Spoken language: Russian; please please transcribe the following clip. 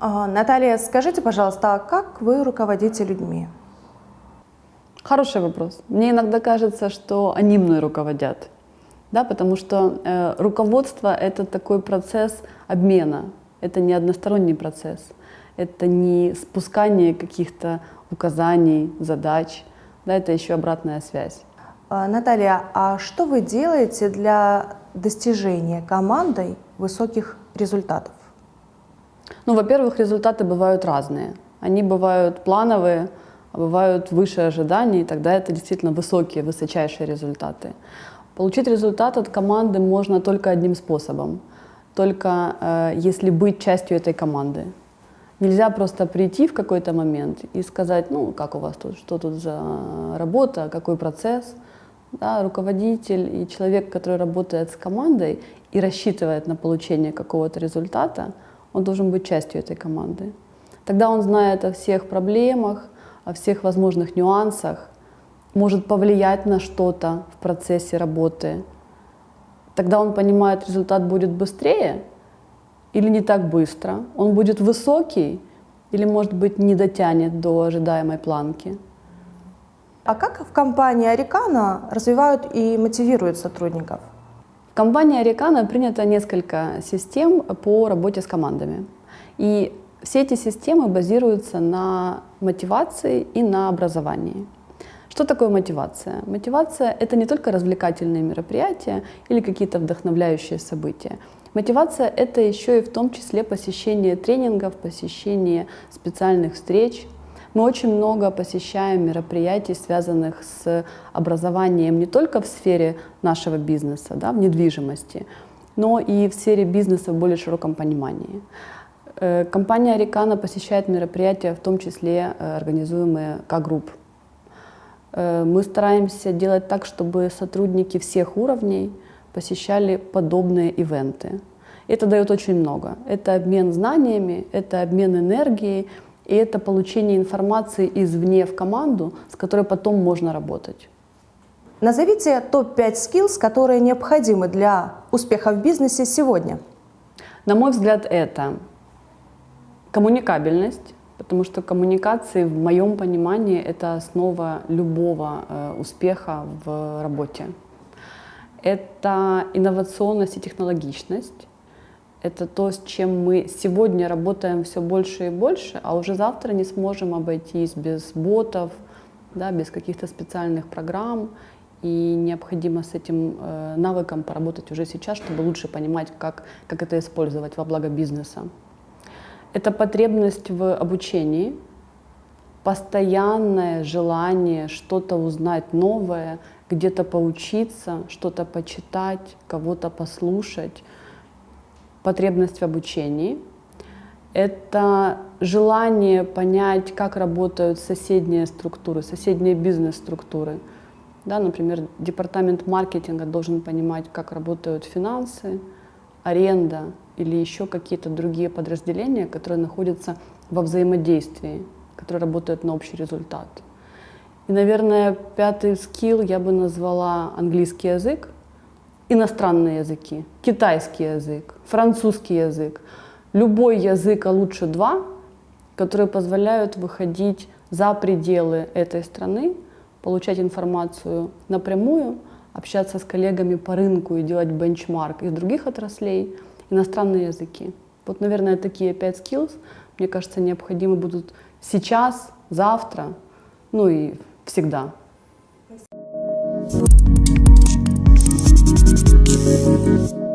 А, Наталья, скажите, пожалуйста, а как вы руководите людьми? Хороший вопрос. Мне иногда кажется, что они мной руководят, да, потому что э, руководство — это такой процесс обмена, это не односторонний процесс, это не спускание каких-то указаний, задач, да, это еще обратная связь. А, Наталья, а что вы делаете для достижения командой высоких результатов? Ну, во-первых, результаты бывают разные. Они бывают плановые, а бывают выше ожиданий, и тогда это действительно высокие, высочайшие результаты. Получить результат от команды можно только одним способом, только э, если быть частью этой команды. Нельзя просто прийти в какой-то момент и сказать, ну, как у вас тут, что тут за работа, какой процесс. Да, руководитель и человек, который работает с командой и рассчитывает на получение какого-то результата, он должен быть частью этой команды. Тогда он знает о всех проблемах, о всех возможных нюансах, может повлиять на что-то в процессе работы. Тогда он понимает, результат будет быстрее или не так быстро, он будет высокий или, может быть, не дотянет до ожидаемой планки. А как в компании Арикана развивают и мотивируют сотрудников? В компании Арикана принято несколько систем по работе с командами. И все эти системы базируются на мотивации и на образовании. Что такое мотивация? Мотивация — это не только развлекательные мероприятия или какие-то вдохновляющие события. Мотивация — это еще и в том числе посещение тренингов, посещение специальных встреч. Мы очень много посещаем мероприятий, связанных с образованием не только в сфере нашего бизнеса, да, в недвижимости, но и в сфере бизнеса в более широком понимании. Э, компания Рикана посещает мероприятия, в том числе э, организуемые К-групп. Э, мы стараемся делать так, чтобы сотрудники всех уровней посещали подобные ивенты. Это дает очень много. Это обмен знаниями, это обмен энергией, и это получение информации извне в команду, с которой потом можно работать. Назовите топ-5 skills, которые необходимы для успеха в бизнесе сегодня. На мой взгляд, это Коммуникабельность, потому что коммуникации, в моем понимании, это основа любого э, успеха в работе. Это инновационность и технологичность. Это то, с чем мы сегодня работаем все больше и больше, а уже завтра не сможем обойтись без ботов, да, без каких-то специальных программ. И необходимо с этим э, навыком поработать уже сейчас, чтобы лучше понимать, как, как это использовать во благо бизнеса. Это потребность в обучении, постоянное желание что-то узнать новое, где-то поучиться, что-то почитать, кого-то послушать. Потребность в обучении. Это желание понять, как работают соседние структуры, соседние бизнес-структуры. Да, например, департамент маркетинга должен понимать, как работают финансы, аренда, или еще какие-то другие подразделения, которые находятся во взаимодействии, которые работают на общий результат. И, наверное, пятый скилл я бы назвала английский язык, иностранные языки, китайский язык, французский язык. Любой язык, а лучше два, которые позволяют выходить за пределы этой страны, получать информацию напрямую, общаться с коллегами по рынку и делать бенчмарк из других отраслей – иностранные языки. Вот, наверное, такие пять skills, мне кажется, необходимы будут сейчас, завтра, ну и всегда. Спасибо. 嗯。